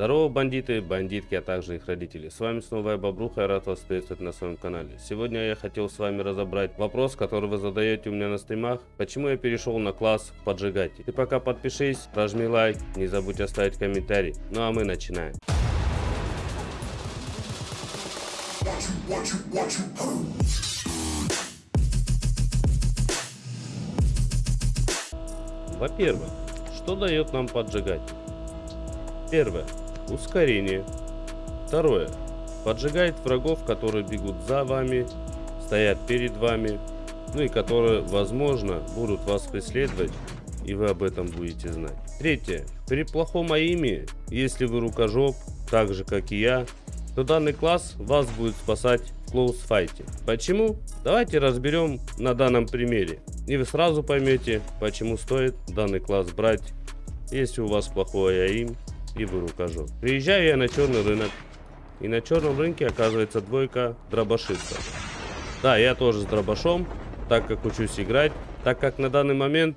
Здорово, бандиты, бандитки, а также их родители. С вами снова я, Бобруха, я рад вас приветствовать на своем канале. Сегодня я хотел с вами разобрать вопрос, который вы задаете у меня на стримах. Почему я перешел на класс поджигатель? Ты пока подпишись, прожми лайк, не забудь оставить комментарий. Ну а мы начинаем. Во-первых, что дает нам поджигатель? Первое. Ускорение. Второе. Поджигает врагов, которые бегут за вами, стоят перед вами, ну и которые, возможно, будут вас преследовать, и вы об этом будете знать. Третье. При плохом аиме, если вы рукожоп, так же как и я, то данный класс вас будет спасать в клоусфайте. Почему? Давайте разберем на данном примере. И вы сразу поймете, почему стоит данный класс брать, если у вас плохой аим и вы рукожоп. Приезжаю я на черный рынок. И на черном рынке оказывается двойка дробашистов. Да, я тоже с дробашом, так как учусь играть. Так как на данный момент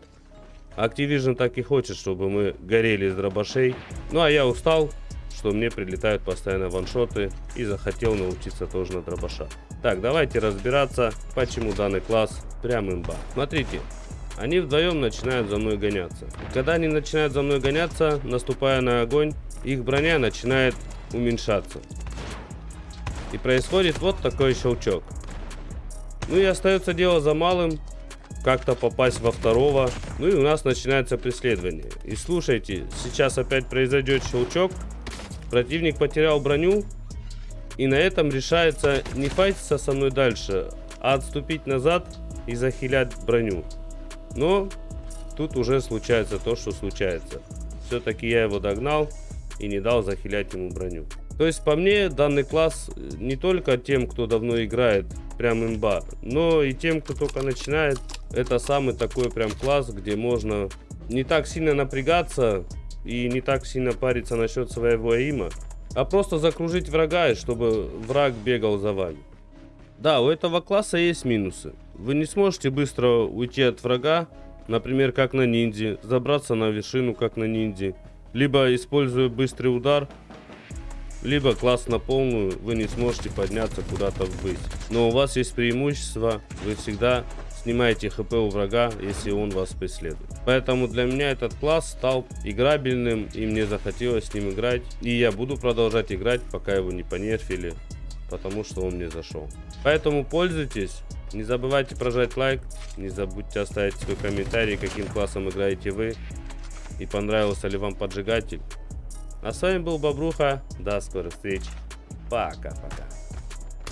Activision так и хочет, чтобы мы горели из дробашей. Ну а я устал, что мне прилетают постоянно ваншоты и захотел научиться тоже на дробаша. Так, давайте разбираться, почему данный класс прям имба. Смотрите, они вдвоем начинают за мной гоняться. Когда они начинают за мной гоняться, наступая на огонь, их броня начинает уменьшаться. И происходит вот такой щелчок. Ну и остается дело за малым, как-то попасть во второго. Ну и у нас начинается преследование. И слушайте, сейчас опять произойдет щелчок. Противник потерял броню. И на этом решается не файтиться со мной дальше, а отступить назад и захилять броню. Но тут уже случается то, что случается. Все-таки я его догнал и не дал захилять ему броню. То есть по мне данный класс не только тем, кто давно играет, прям имба, но и тем, кто только начинает. Это самый такой прям класс, где можно не так сильно напрягаться и не так сильно париться насчет своего има, а просто закружить врага, чтобы враг бегал за вами. Да, у этого класса есть минусы. Вы не сможете быстро уйти от врага, например, как на ниндзе, забраться на вершину, как на ниндзе, либо используя быстрый удар, либо класс на полную, вы не сможете подняться куда-то ввысь. Но у вас есть преимущество, вы всегда снимаете хп у врага, если он вас преследует. Поэтому для меня этот класс стал играбельным, и мне захотелось с ним играть. И я буду продолжать играть, пока его не понерфили, потому что он мне зашел. Поэтому пользуйтесь. Не забывайте прожать лайк, не забудьте оставить свой комментарий, каким классом играете вы и понравился ли вам поджигатель. А с вами был Бобруха, до скорых встреч, пока-пока.